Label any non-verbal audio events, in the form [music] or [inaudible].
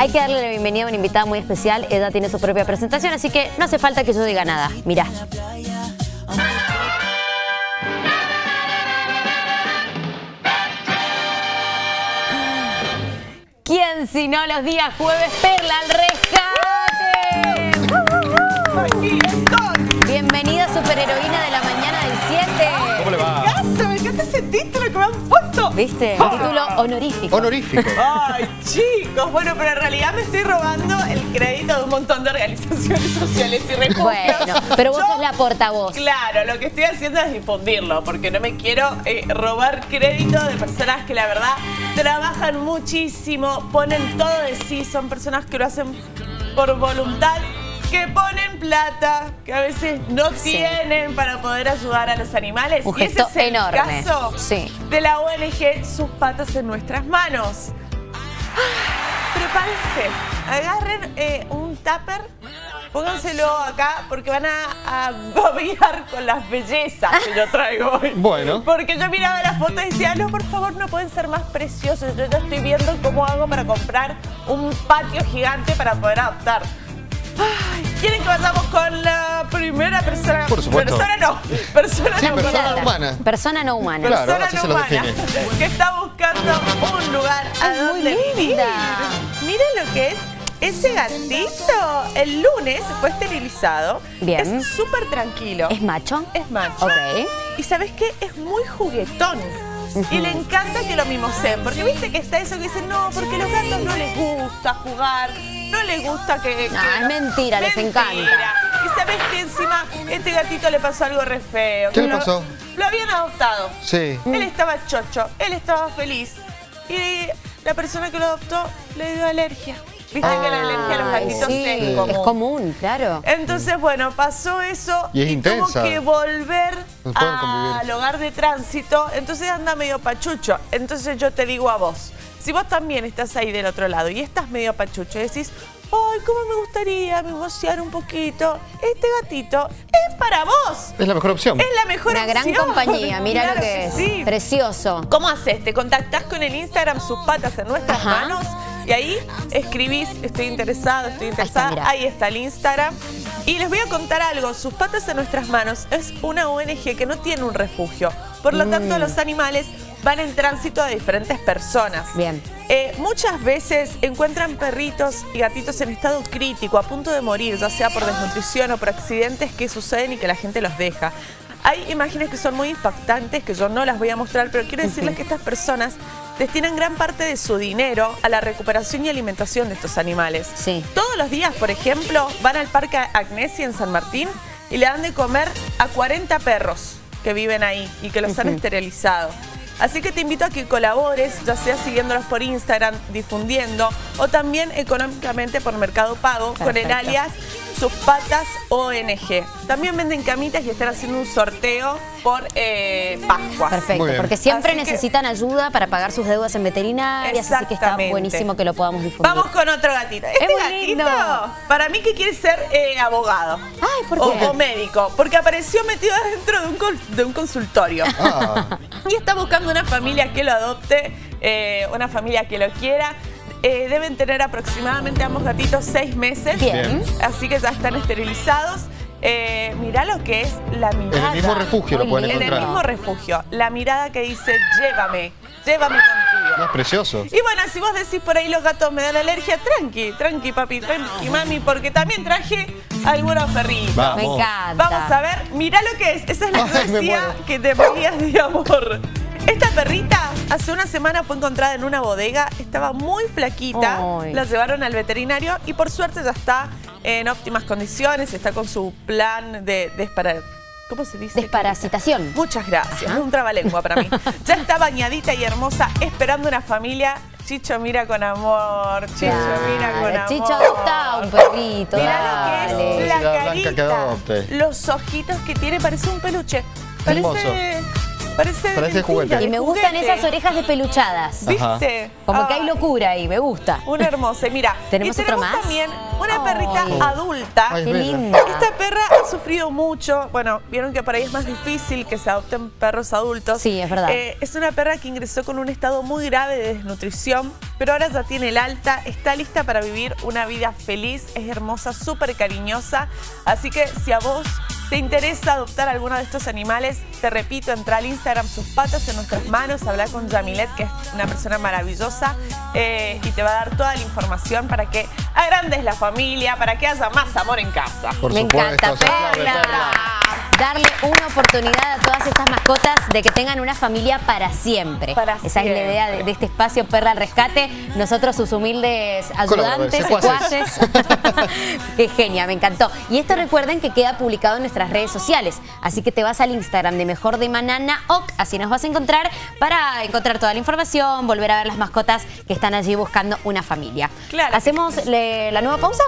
Hay que darle la bienvenida a una invitada muy especial. Ella tiene su propia presentación, así que no hace falta que yo diga nada. Mirá. ¿Quién si no los días jueves Perla al rescate? Aquí ¿Viste? Ah. Título honorífico. Honorífico. Ay, chicos, bueno, pero en realidad me estoy robando el crédito de un montón de organizaciones sociales y refugios. Bueno, pero vos Yo, sos la portavoz. Claro, lo que estoy haciendo es difundirlo, porque no me quiero eh, robar crédito de personas que la verdad trabajan muchísimo, ponen todo de sí, son personas que lo hacen por voluntad, que ponen plata, que a veces no Sí. tienen para poder ayudar a los animales. Un y ese es el enorme. caso Sí. de la ONG Sus Patas en Nuestras Manos. Ah, Prepárense, agarren eh, un tupper, pónganselo acá porque van a, a babear con las bellezas que yo traigo hoy. [laughs] Bueno. Porque yo miraba las fotos y decía, no, por favor, no pueden ser más preciosos. Yo ya estoy viendo cómo hago para comprar un patio gigante para poder adoptar. Ay, ¿Quieren que vayamos con la primera persona? Por supuesto. Persona no, persona Sí, no. persona humana. Persona no humana. Claro, persona así no se lo humana, define. que está buscando un lugar a Es donde vivir. Miren lo que es ese gatito. El lunes fue esterilizado. Bien. Es súper tranquilo. ¿Es macho? Es macho. Ok. Y ¿sabes qué? Es muy juguetón. Y le encanta que lo mimoseen. Porque viste que está eso que dicen, no, porque a los gatos no les gusta jugar. No les gusta que... No, que es mentira, les encanta. Y sabes que encima este gatito le pasó algo re feo. ¿Qué le lo- pasó? Lo habían adoptado. Sí. Él estaba chocho, él estaba feliz. Y la persona que lo adoptó le dio alergia. Viste que la alergia a los gatitos sí, es es común. común, claro. Entonces, bueno, pasó eso Y es tuvo intensa. que volver al hogar de tránsito. Entonces anda medio pachucho. Entonces yo te digo a vos, si vos también estás ahí del otro lado y estás medio pachucho y decís, ay, cómo me gustaría mimosiar un poquito, este gatito es para vos. Es la mejor opción. Es la mejor Una gran opción. compañía, mira Claro lo que es. sí. Precioso. ¿Cómo haces? Te contactás con el Instagram Sus Patas en Nuestras Ajá. Manos y ahí escribís, estoy interesado, estoy interesada. Ahí está el Instagram. Y les voy a contar algo, Sus Patas en Nuestras Manos es una ONG que no tiene un refugio. Por lo tanto, Mm. los animales van en tránsito de diferentes personas. Bien. Eh, muchas veces encuentran perritos y gatitos en estado crítico, a punto de morir, ya sea por desnutrición o por accidentes que suceden y que la gente los deja. Hay imágenes que son muy impactantes, que yo no las voy a mostrar, pero quiero decirles que estas personas destinan gran parte de su dinero a la recuperación y alimentación de estos animales. Sí. Todos los días, por ejemplo, van al Parque Agnesia en San Martín y le dan de comer a 40 perros que viven ahí y que los han esterilizado. Así que te invito a que colabores, ya sea siguiéndolos por Instagram, difundiendo, o también económicamente por Mercado Pago, con el alias Sus Patas ONG. También venden camitas y están haciendo un sorteo por eh, Pascua. Perfecto, porque siempre Así que- necesitan ayuda para pagar sus deudas en veterinarias, así que está Exactamente. buenísimo que lo podamos difundir. Vamos con otro gatito. Este muy gatito, lindo. para mí que quiere ser eh, abogado. Ay, ¿por o, qué? o médico, porque apareció metido dentro de un, col- de un consultorio. Ah, Y está buscando una familia que lo adopte, eh, una familia que lo quiera. Eh, deben tener aproximadamente ambos gatitos seis meses. Bien. Así que ya están esterilizados. Eh, mirá lo que es la mirada. en el mismo refugio lo pueden lindo. En el encontrar. mismo refugio. La mirada que dice, llévame, llévame contigo. No, es precioso. Y bueno, si vos decís por ahí los gatos me dan alergia, tranqui, tranqui papi, tranqui mami, porque también traje algunos perritos. Vamos. Me encanta. Vamos a ver, mirá lo que es. Esa es la Ay, que te morías de amor. Esta perrita hace una semana fue encontrada en una bodega, estaba muy flaquita, Ay. la llevaron al veterinario y por suerte ya está en óptimas condiciones, está con su plan de despara- ¿Cómo se dice? Desparasitación. Muchas gracias, Ajá. es un trabalengua para mí. [laughs] Ya está bañadita y hermosa, esperando una familia. Chicho mira con amor, Chicho mira con amor. Chicho adopta un perrito. Mira lo que es la carita, los ojitos que tiene, parece un peluche. Parece, Hermoso. Parece, de Parece mentira, juguete. de Y me gustan juguete. esas orejas de peluchadas. ¿Viste? Como que hay Ay, locura ahí, me gusta. Una hermosa. Y Mira, ¿Tenemos y otro tenemos más? también una Ay. perrita adulta. Ay, Qué linda. Esta perra ha sufrido mucho. Bueno, vieron que por ahí es más difícil que se adopten perros adultos. Sí, es verdad. Eh, es una perra que ingresó con un estado muy grave de desnutrición, pero ahora ya tiene el alta, está lista para vivir una vida feliz, es hermosa, súper cariñosa. Así que si a vos te interesa adoptar alguno de estos animales, te repito, entra al Instagram Sus Patas en Nuestras Manos, habla con Yamilet, que es una persona maravillosa, eh, y te va a dar toda la información para que agrandes la familia, para que haya más amor en casa. Por me supuesto, encanta, Perla. Darle una oportunidad a todas estas mascotas de que tengan una familia para siempre. Para Esa es la idea de, de este espacio Perla al Rescate. Nosotros, sus humildes ayudantes, secuaces. [laughs] Qué genia, me encantó. Y esto recuerden que queda publicado en nuestras redes sociales. Así que te vas al Instagram de Mejor de Manana Oc, así nos vas a encontrar para encontrar toda la información, volver a ver las mascotas que están allí buscando una familia. Claro ¿Hacemos le- la nueva pausa?